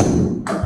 you